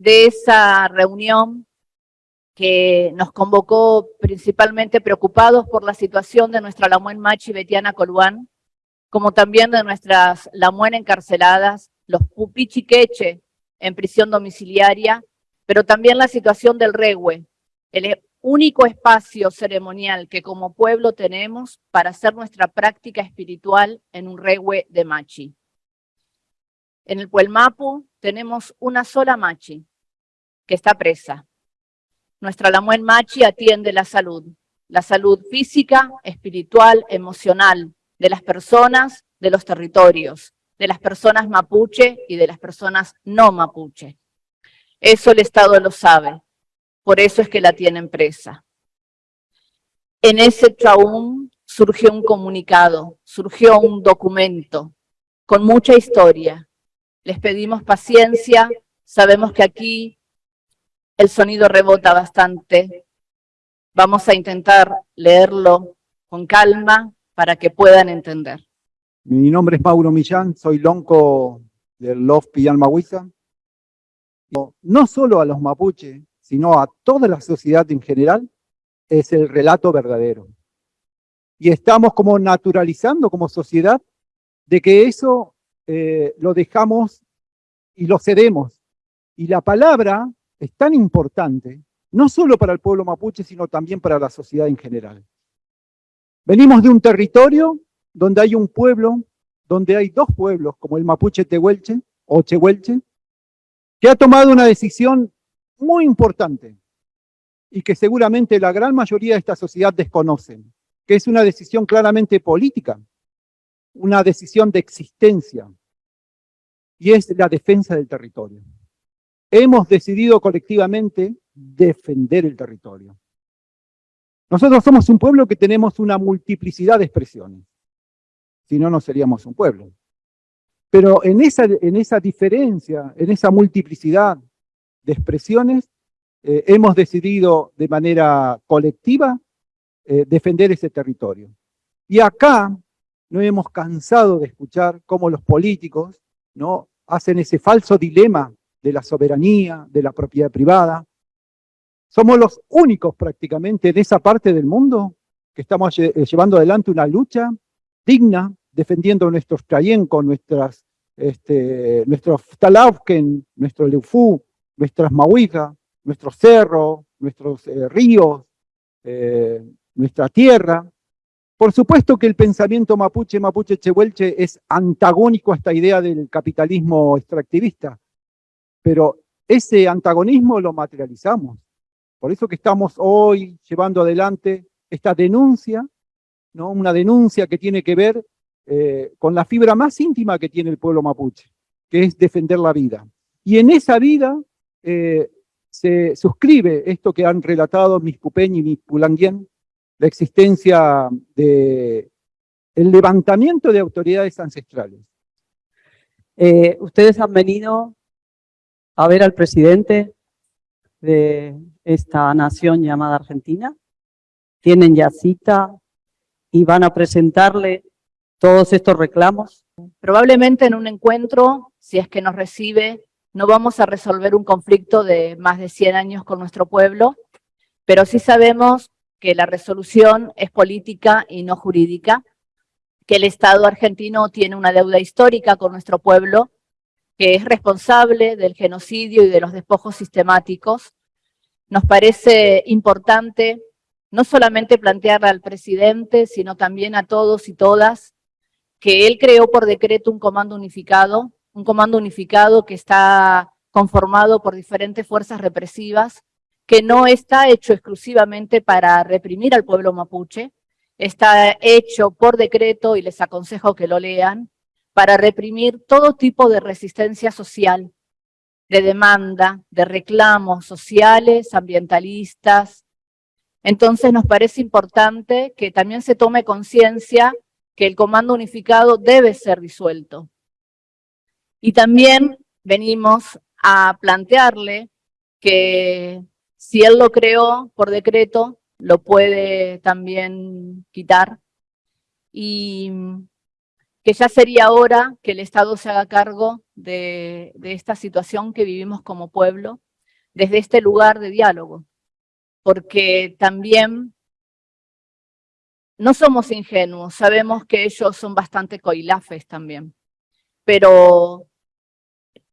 de esa reunión que nos convocó principalmente preocupados por la situación de nuestra Lamuen Machi Betiana Coluán, como también de nuestras Lamuen encarceladas, los Pupichi Queche en prisión domiciliaria, pero también la situación del Regue, el único espacio ceremonial que como pueblo tenemos para hacer nuestra práctica espiritual en un Regue de Machi. En el Puelmapu tenemos una sola Machi, que está presa. Nuestra Lamuen Machi atiende la salud, la salud física, espiritual, emocional, de las personas, de los territorios, de las personas mapuche y de las personas no mapuche. Eso el Estado lo sabe, por eso es que la tienen presa. En ese chaún surgió un comunicado, surgió un documento con mucha historia. Les pedimos paciencia, sabemos que aquí el sonido rebota bastante. Vamos a intentar leerlo con calma, para que puedan entender. Mi nombre es Mauro Millán, soy lonco del Love Pillan No solo a los mapuches, sino a toda la sociedad en general, es el relato verdadero. Y estamos como naturalizando como sociedad de que eso eh, lo dejamos y lo cedemos. Y la palabra es tan importante, no solo para el pueblo mapuche, sino también para la sociedad en general. Venimos de un territorio donde hay un pueblo, donde hay dos pueblos, como el mapuche tehuelche o chehuelche, que ha tomado una decisión muy importante y que seguramente la gran mayoría de esta sociedad desconocen, que es una decisión claramente política, una decisión de existencia, y es la defensa del territorio. Hemos decidido colectivamente defender el territorio. Nosotros somos un pueblo que tenemos una multiplicidad de expresiones. Si no, no seríamos un pueblo. Pero en esa, en esa diferencia, en esa multiplicidad de expresiones, eh, hemos decidido de manera colectiva eh, defender ese territorio. Y acá no hemos cansado de escuchar cómo los políticos ¿no? hacen ese falso dilema de la soberanía, de la propiedad privada, somos los únicos prácticamente de esa parte del mundo que estamos eh, llevando adelante una lucha digna, defendiendo nuestros con nuestras, este, nuestros Talauken, nuestro Leufu, nuestras Mahuijas, nuestros cerros, nuestros eh, ríos, eh, nuestra tierra. Por supuesto que el pensamiento mapuche, mapuche chehuelche es antagónico a esta idea del capitalismo extractivista, pero ese antagonismo lo materializamos. Por eso que estamos hoy llevando adelante esta denuncia, ¿no? una denuncia que tiene que ver eh, con la fibra más íntima que tiene el pueblo mapuche, que es defender la vida. Y en esa vida eh, se suscribe esto que han relatado mis Pupeñ y mis Pulanguien, la existencia de levantamiento de autoridades ancestrales. Eh, ustedes han venido a ver al presidente de esta nación llamada Argentina. Tienen ya cita y van a presentarle todos estos reclamos. Probablemente en un encuentro, si es que nos recibe, no vamos a resolver un conflicto de más de 100 años con nuestro pueblo, pero sí sabemos que la resolución es política y no jurídica, que el Estado argentino tiene una deuda histórica con nuestro pueblo, que es responsable del genocidio y de los despojos sistemáticos, nos parece importante no solamente plantearle al presidente, sino también a todos y todas, que él creó por decreto un comando unificado, un comando unificado que está conformado por diferentes fuerzas represivas, que no está hecho exclusivamente para reprimir al pueblo mapuche, está hecho por decreto, y les aconsejo que lo lean, para reprimir todo tipo de resistencia social, de demanda, de reclamos sociales, ambientalistas. Entonces nos parece importante que también se tome conciencia que el comando unificado debe ser disuelto. Y también venimos a plantearle que si él lo creó por decreto, lo puede también quitar. Y que ya sería hora que el Estado se haga cargo de, esta situación que vivimos como pueblo, desde este lugar de diálogo, porque también no somos ingenuos, sabemos que ellos son bastante coilafes también, pero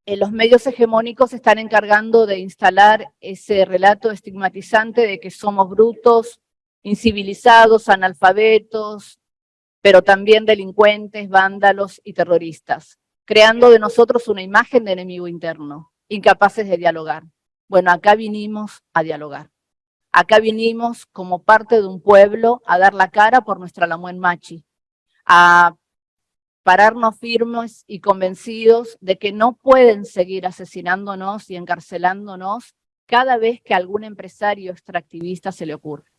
los medios hegemónicos están encargando de instalar ese relato estigmatizante de que somos brutos, incivilizados, analfabetos, pero también delincuentes, vándalos y terroristas, creando de nosotros una imagen de enemigo interno, incapaces de dialogar. Bueno, acá vinimos a dialogar. Acá vinimos como parte de un pueblo a dar la cara por nuestra Lamuen Machi, a pararnos firmes y convencidos de que no pueden seguir asesinándonos y encarcelándonos cada vez que algún empresario extractivista se le ocurre.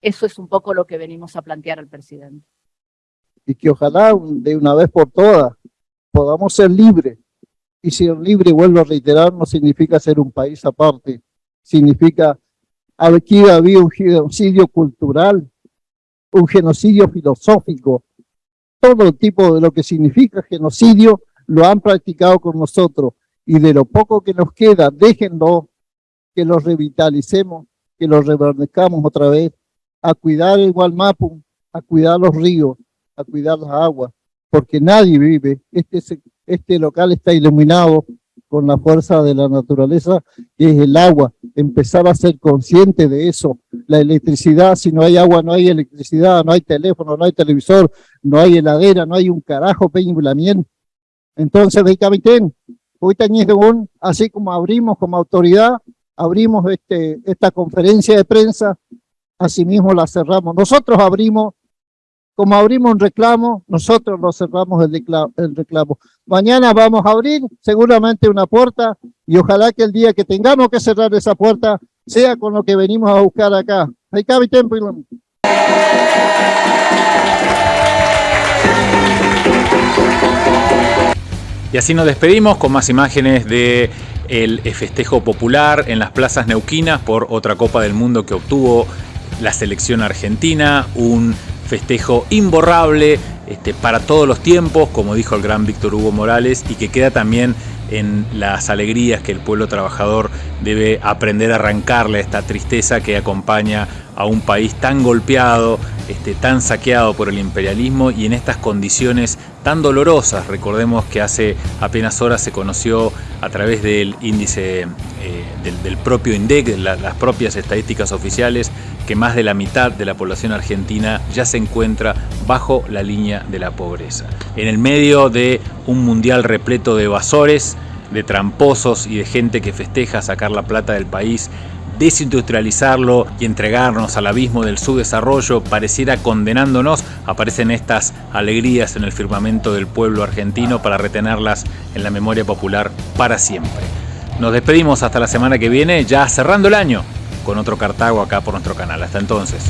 Eso es un poco lo que venimos a plantear al presidente. Y que ojalá de una vez por todas podamos ser libres. Y ser libre, vuelvo a reiterar, no significa ser un país aparte, significa Aquí había un genocidio cultural, un genocidio filosófico. Todo tipo de lo que significa genocidio lo han practicado con nosotros. Y de lo poco que nos queda, déjenlo que lo revitalicemos, que lo reverdezcamos otra vez, a cuidar el Gualmapu, a cuidar los ríos, a cuidar las aguas, porque nadie vive. Este, este local está iluminado con la fuerza de la naturaleza, que es el agua, empezar a ser consciente de eso. La electricidad, si no hay agua, no hay electricidad, no hay teléfono, no hay televisor, no hay heladera, no hay un carajo peñibulamiento. Entonces, de Capitán, hoy un, así como abrimos como autoridad, abrimos este, esta conferencia de prensa, asimismo la cerramos. Nosotros abrimos como abrimos un reclamo, nosotros lo cerramos el reclamo. Mañana vamos a abrir seguramente una puerta y ojalá que el día que tengamos que cerrar esa puerta sea con lo que venimos a buscar acá. Y así nos despedimos con más imágenes de el festejo popular en las plazas neuquinas por otra Copa del Mundo que obtuvo la selección argentina, un festejo imborrable este, para todos los tiempos, como dijo el gran Víctor Hugo Morales, y que queda también en las alegrías que el pueblo trabajador debe aprender a arrancarle a esta tristeza que acompaña a un país tan golpeado, este, tan saqueado por el imperialismo y en estas condiciones tan dolorosas. Recordemos que hace apenas horas se conoció a través del índice eh, del, propio INDEC, las propias estadísticas oficiales, que más de la mitad de la población argentina ya se encuentra bajo la línea de la pobreza. En el medio de un mundial repleto de evasores, de tramposos y de gente que festeja sacar la plata del país, desindustrializarlo y entregarnos al abismo del subdesarrollo pareciera condenándonos, aparecen estas alegrías en el firmamento del pueblo argentino para retenerlas en la memoria popular para siempre. Nos despedimos hasta la semana que viene, ya cerrando el año con otro Cartago acá por nuestro canal. Hasta entonces.